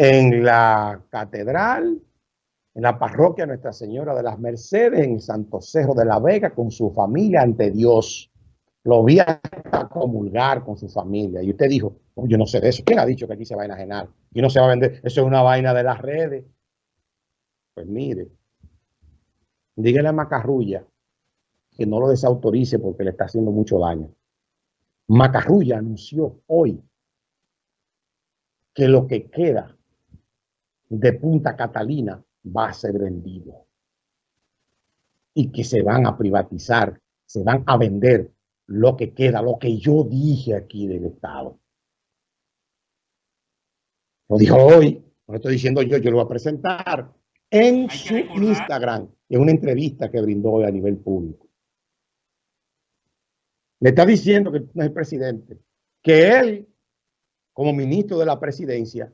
en la catedral, en la parroquia Nuestra Señora de las Mercedes, en Santo Cerro de la Vega, con su familia ante Dios. Lo vi hasta comulgar con su familia. Y usted dijo, oh, yo no sé de eso. ¿Quién ha dicho que aquí se va a enajenar? Y no se va a vender. Eso es una vaina de las redes. Pues mire, dígale a Macarrulla que no lo desautorice porque le está haciendo mucho daño. Macarrulla anunció hoy que lo que queda de Punta Catalina va a ser vendido y que se van a privatizar, se van a vender lo que queda, lo que yo dije aquí del Estado. Lo dijo hoy, no lo estoy diciendo yo, yo lo voy a presentar en su Instagram, en una entrevista que brindó hoy a nivel público. Le está diciendo que no es el presidente, que él, como ministro de la presidencia,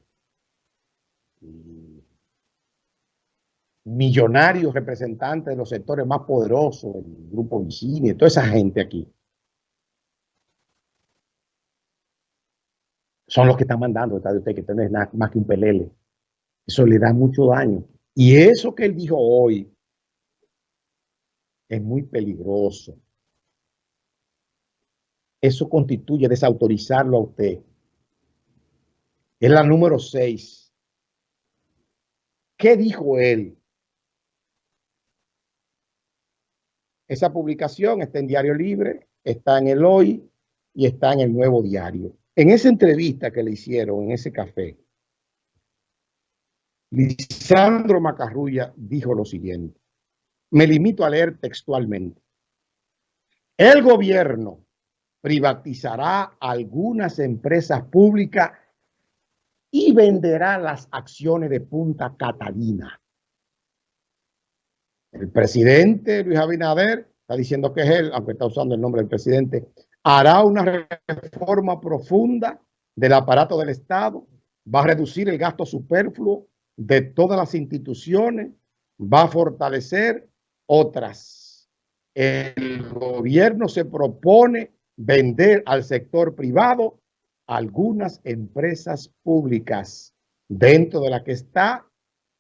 millonarios representantes de los sectores más poderosos, el grupo Vicini, toda esa gente aquí, son los que están mandando, está de usted, que es nada más que un pelele. Eso le da mucho daño. Y eso que él dijo hoy es muy peligroso. Eso constituye desautorizarlo a usted. Es la número 6. ¿Qué dijo él? Esa publicación está en Diario Libre, está en el Hoy y está en el Nuevo Diario. En esa entrevista que le hicieron en ese café, Lisandro Macarrulla dijo lo siguiente. Me limito a leer textualmente. El gobierno privatizará algunas empresas públicas y venderá las acciones de Punta Catalina. El presidente Luis Abinader está diciendo que es él, aunque está usando el nombre del presidente, hará una reforma profunda del aparato del Estado, va a reducir el gasto superfluo de todas las instituciones, va a fortalecer otras. El gobierno se propone vender al sector privado algunas empresas públicas, dentro de la que está,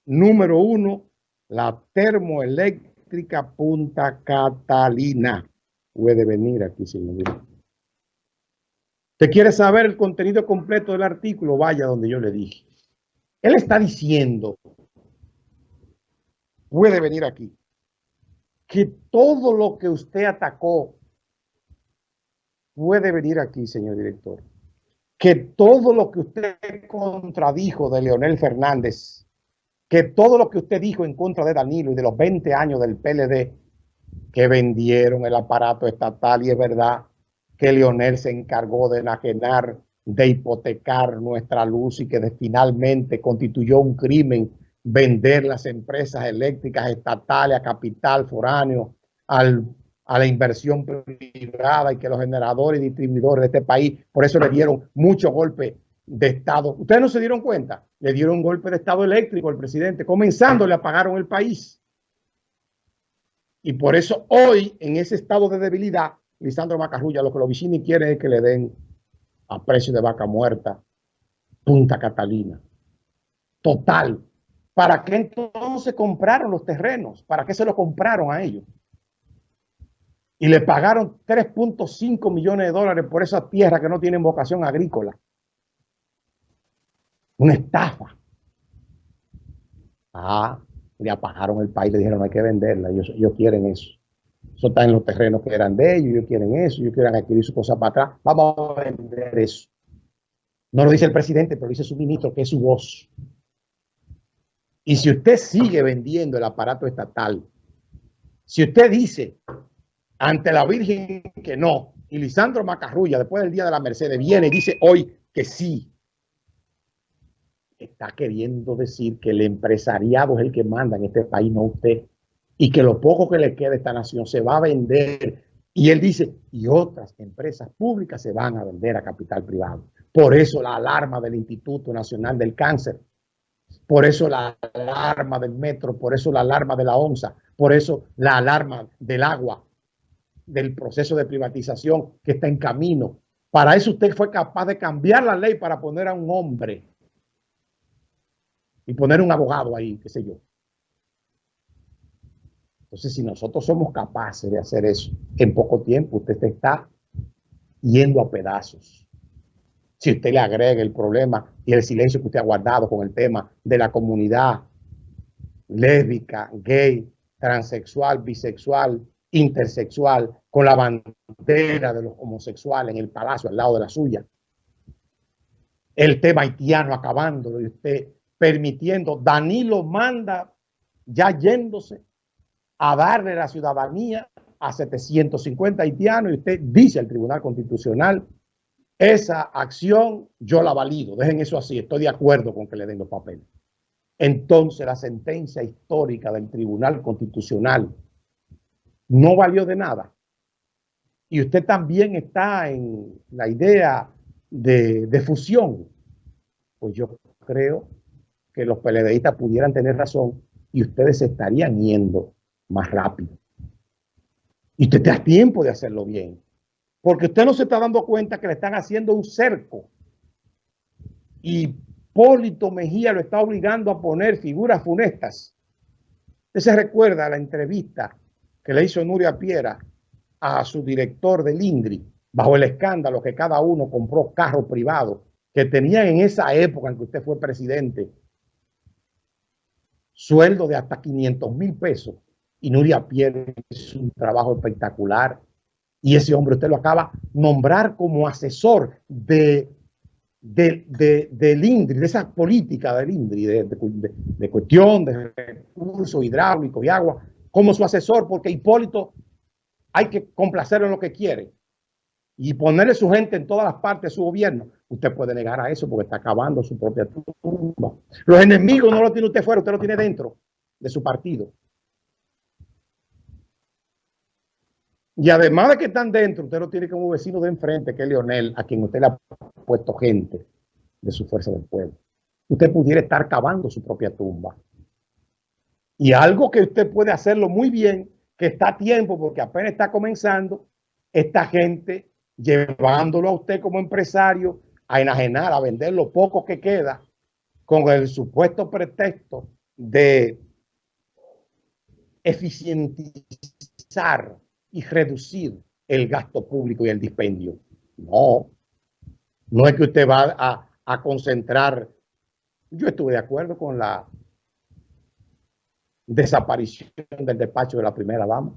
número uno, la termoeléctrica Punta Catalina. Puede venir aquí, señor. ¿Te quiere saber el contenido completo del artículo? Vaya donde yo le dije. Él está diciendo, puede venir aquí, que todo lo que usted atacó puede venir aquí, señor director. Que todo lo que usted contradijo de Leonel Fernández, que todo lo que usted dijo en contra de Danilo y de los 20 años del PLD, que vendieron el aparato estatal y es verdad que Leonel se encargó de enajenar de hipotecar nuestra luz y que finalmente constituyó un crimen vender las empresas eléctricas estatales a capital foráneo, al, a la inversión privada y que los generadores y distribuidores de este país, por eso le dieron muchos golpes de Estado. ¿Ustedes no se dieron cuenta? Le dieron un golpe de Estado eléctrico al presidente, comenzando le apagaron el país. Y por eso hoy, en ese estado de debilidad, Lisandro Macarrulla, lo que los vecinos quieren es que le den a precio de vaca muerta, Punta Catalina. Total. ¿Para qué entonces compraron los terrenos? ¿Para qué se los compraron a ellos? Y le pagaron 3.5 millones de dólares por esa tierra que no tienen vocación agrícola. Una estafa. Ah, le apagaron el país, le dijeron hay que venderla, ellos quieren eso. Eso está en los terrenos que eran de ellos, ellos quieren eso, ellos quieren adquirir su cosa para atrás. Vamos a vender eso. No lo dice el presidente, pero lo dice su ministro, que es su voz. Y si usted sigue vendiendo el aparato estatal, si usted dice ante la Virgen que no, y Lisandro Macarrulla, después del Día de la Mercedes, viene y dice hoy que sí, está queriendo decir que el empresariado es el que manda en este país, no usted y que lo poco que le queda a esta nación se va a vender. Y él dice, y otras empresas públicas se van a vender a capital privado. Por eso la alarma del Instituto Nacional del Cáncer, por eso la alarma del metro, por eso la alarma de la ONSA, por eso la alarma del agua, del proceso de privatización que está en camino. Para eso usted fue capaz de cambiar la ley para poner a un hombre y poner un abogado ahí, qué sé yo. Entonces, si nosotros somos capaces de hacer eso en poco tiempo, usted está yendo a pedazos. Si usted le agrega el problema y el silencio que usted ha guardado con el tema de la comunidad lésbica, gay, transexual, bisexual, intersexual, con la bandera de los homosexuales en el palacio al lado de la suya. El tema haitiano acabándolo y usted permitiendo, Danilo manda ya yéndose a darle la ciudadanía a 750 haitianos y usted dice al Tribunal Constitucional, esa acción yo la valido, dejen eso así, estoy de acuerdo con que le den los papeles. Entonces la sentencia histórica del Tribunal Constitucional no valió de nada. Y usted también está en la idea de, fusión. Pues yo creo que los PLDistas pudieran tener razón y ustedes estarían yendo más rápido. Y usted da tiempo de hacerlo bien. Porque usted no se está dando cuenta que le están haciendo un cerco. Y Polito Mejía lo está obligando a poner figuras funestas. Usted se recuerda la entrevista que le hizo Nuria Piera a su director del INDRI bajo el escándalo que cada uno compró carro privado que tenían en esa época en que usted fue presidente sueldo de hasta 500 mil pesos y Nuria Piera hizo un trabajo espectacular y ese hombre usted lo acaba de nombrar como asesor de, de, del INDRI, de esa política del INDRI, de, de cuestión de recursos hidráulicos y agua, como su asesor, porque Hipólito hay que complacerlo en lo que quiere y ponerle su gente en todas las partes de su gobierno. Usted puede negar a eso porque está acabando su propia tumba. Los enemigos no lo tiene usted fuera, usted lo tiene dentro de su partido. Y además de que están dentro, usted lo tiene como vecino de enfrente, que es Leonel, a quien usted le ha puesto gente de su fuerza del pueblo. Usted pudiera estar cavando su propia tumba. Y algo que usted puede hacerlo muy bien, que está a tiempo, porque apenas está comenzando, esta gente llevándolo a usted como empresario a enajenar, a vender lo poco que queda, con el supuesto pretexto de eficientizar y reducir el gasto público y el dispendio. No, no es que usted va a, a concentrar. Yo estuve de acuerdo con la desaparición del despacho de la primera dama.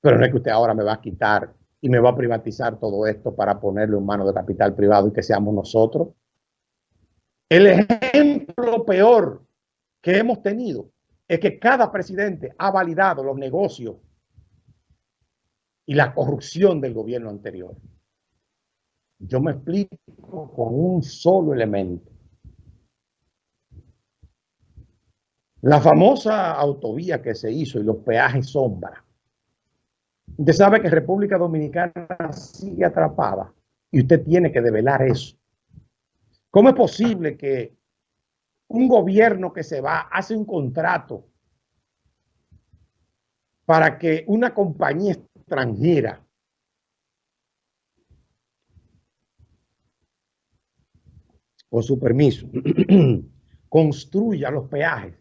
Pero no es que usted ahora me va a quitar y me va a privatizar todo esto para ponerlo en manos de capital privado y que seamos nosotros. El ejemplo peor que hemos tenido es que cada presidente ha validado los negocios y la corrupción del gobierno anterior. Yo me explico con un solo elemento. La famosa autovía que se hizo y los peajes sombra. Usted sabe que República Dominicana sigue atrapada y usted tiene que develar eso. ¿Cómo es posible que un gobierno que se va hace un contrato para que una compañía extranjera con su permiso construya los peajes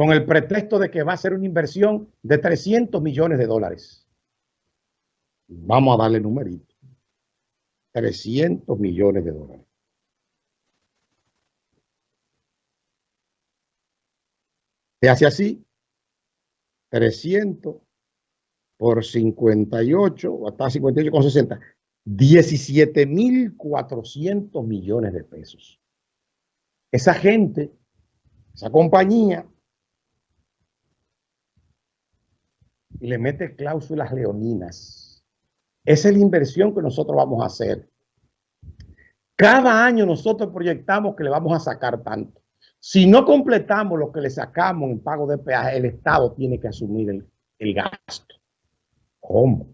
con el pretexto de que va a ser una inversión de 300 millones de dólares. Vamos a darle numerito. 300 millones de dólares. Se hace así, 300 por 58, o hasta 58 con 60, 17.400 millones de pesos. Esa gente, esa compañía, le mete cláusulas leoninas. Esa es la inversión que nosotros vamos a hacer. Cada año nosotros proyectamos que le vamos a sacar tanto. Si no completamos lo que le sacamos en pago de peaje, el Estado tiene que asumir el, gasto. ¿Cómo?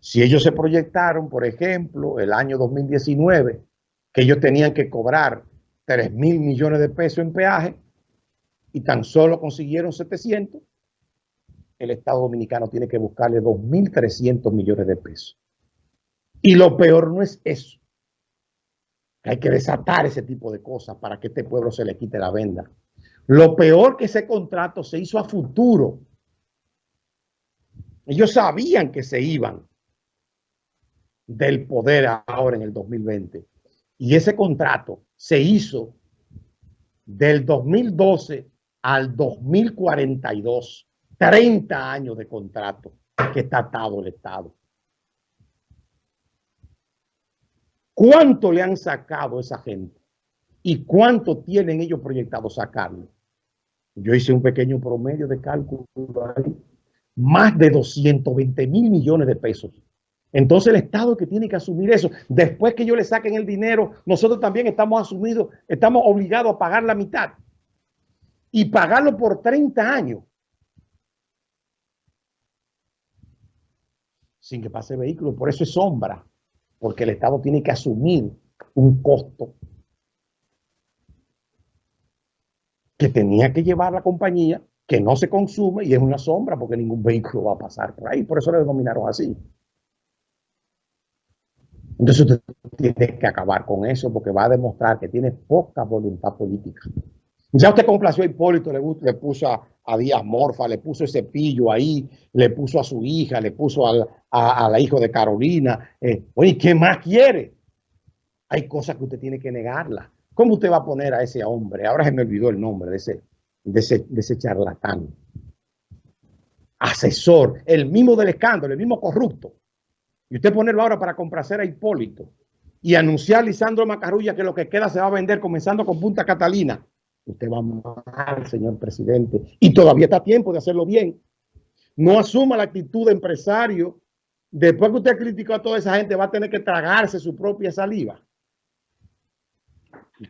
Si ellos se proyectaron, por ejemplo, el año 2019, que ellos tenían que cobrar 3 mil millones de pesos en peaje y tan solo consiguieron 700, el Estado Dominicano tiene que buscarle 2.300 millones de pesos. Y lo peor no es eso. Hay que desatar ese tipo de cosas para que este pueblo se le quite la venda. Lo peor que ese contrato se hizo a futuro. Ellos sabían que se iban del poder ahora en el 2020. Y ese contrato se hizo del 2012 al 2042. 30 años de contrato que está atado el Estado. ¿Cuánto le han sacado a esa gente? ¿Y cuánto tienen ellos proyectado sacarle? Yo hice un pequeño promedio de cálculo ahí. Más de 220 mil millones de pesos. Entonces el Estado que tiene que asumir eso. Después que yo le saquen el dinero, nosotros también estamos asumidos, estamos obligados a pagar la mitad. Y pagarlo por 30 años. Sin que pase vehículo. Por eso es sombra porque el Estado tiene que asumir un costo que tenía que llevar la compañía, que no se consume y es una sombra porque ningún vehículo va a pasar por ahí. Por eso le denominaron así. Entonces usted tiene que acabar con eso porque va a demostrar que tiene poca voluntad política. Ya usted complació a Hipólito, le, le puso a, Díaz Morfa, le puso ese pillo ahí, le puso a su hija, le puso a, la hija de Carolina. Eh, oye, ¿qué más quiere? Hay cosas que usted tiene que negarla. ¿Cómo usted va a poner a ese hombre? Ahora se me olvidó el nombre de ese, de ese, de ese charlatán. Asesor, el mismo del escándalo, el mismo corrupto. Y usted ponerlo ahora para complacer a Hipólito y anunciar a Lisandro Macarrulla que lo que queda se va a vender comenzando con Punta Catalina Usted va mal, señor presidente, y todavía está tiempo de hacerlo bien. No asuma la actitud de empresario. Después que usted criticó a toda esa gente, va a tener que tragarse su propia saliva.